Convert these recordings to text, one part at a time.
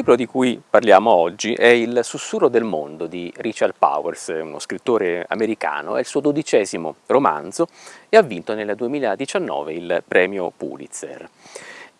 libro di cui parliamo oggi è Il sussurro del mondo di Richard Powers, uno scrittore americano, è il suo dodicesimo romanzo e ha vinto nel 2019 il premio Pulitzer.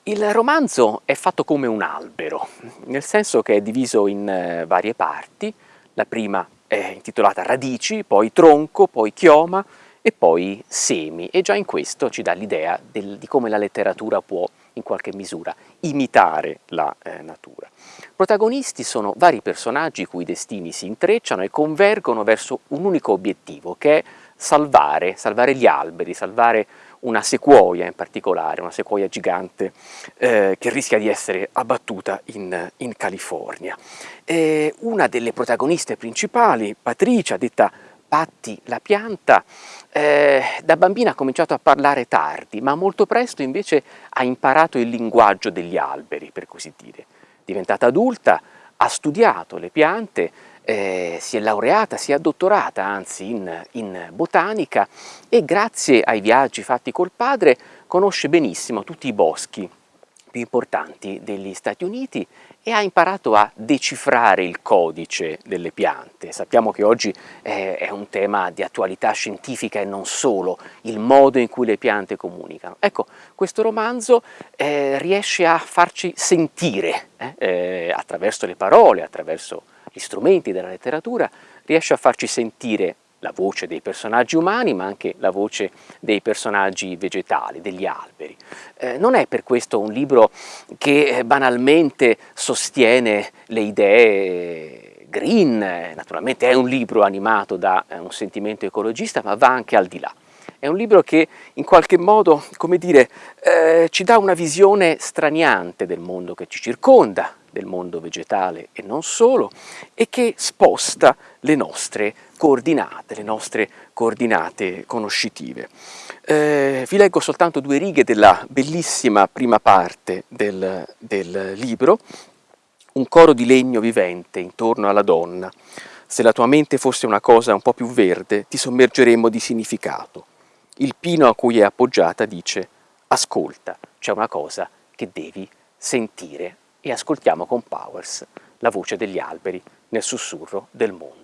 Il romanzo è fatto come un albero, nel senso che è diviso in eh, varie parti, la prima è intitolata Radici, poi Tronco, poi Chioma e poi Semi. E già in questo ci dà l'idea di come la letteratura può in qualche misura imitare la eh, natura. Protagonisti sono vari personaggi cui destini si intrecciano e convergono verso un unico obiettivo che è salvare, salvare gli alberi, salvare una sequoia in particolare, una sequoia gigante eh, che rischia di essere abbattuta in, in California. E una delle protagoniste principali, Patricia, detta Patti la pianta, eh, da bambina ha cominciato a parlare tardi, ma molto presto invece ha imparato il linguaggio degli alberi, per così dire. Diventata adulta, ha studiato le piante, eh, si è laureata, si è dottorata anzi in, in botanica e grazie ai viaggi fatti col padre conosce benissimo tutti i boschi più importanti degli Stati Uniti e ha imparato a decifrare il codice delle piante. Sappiamo che oggi è, è un tema di attualità scientifica e non solo, il modo in cui le piante comunicano. Ecco, questo romanzo eh, riesce a farci sentire, eh, eh, attraverso le parole, attraverso gli strumenti della letteratura, riesce a farci sentire la voce dei personaggi umani ma anche la voce dei personaggi vegetali, degli alberi. Eh, non è per questo un libro che eh, banalmente sostiene le idee green, naturalmente è un libro animato da eh, un sentimento ecologista ma va anche al di là. È un libro che in qualche modo, come dire, eh, ci dà una visione straniante del mondo che ci circonda, del mondo vegetale e non solo, e che sposta le nostre coordinate, le nostre coordinate conoscitive. Eh, vi leggo soltanto due righe della bellissima prima parte del, del libro, un coro di legno vivente intorno alla donna. Se la tua mente fosse una cosa un po' più verde, ti sommergeremmo di significato. Il pino a cui è appoggiata dice ascolta, c'è una cosa che devi sentire e ascoltiamo con Powers la voce degli alberi nel sussurro del mondo.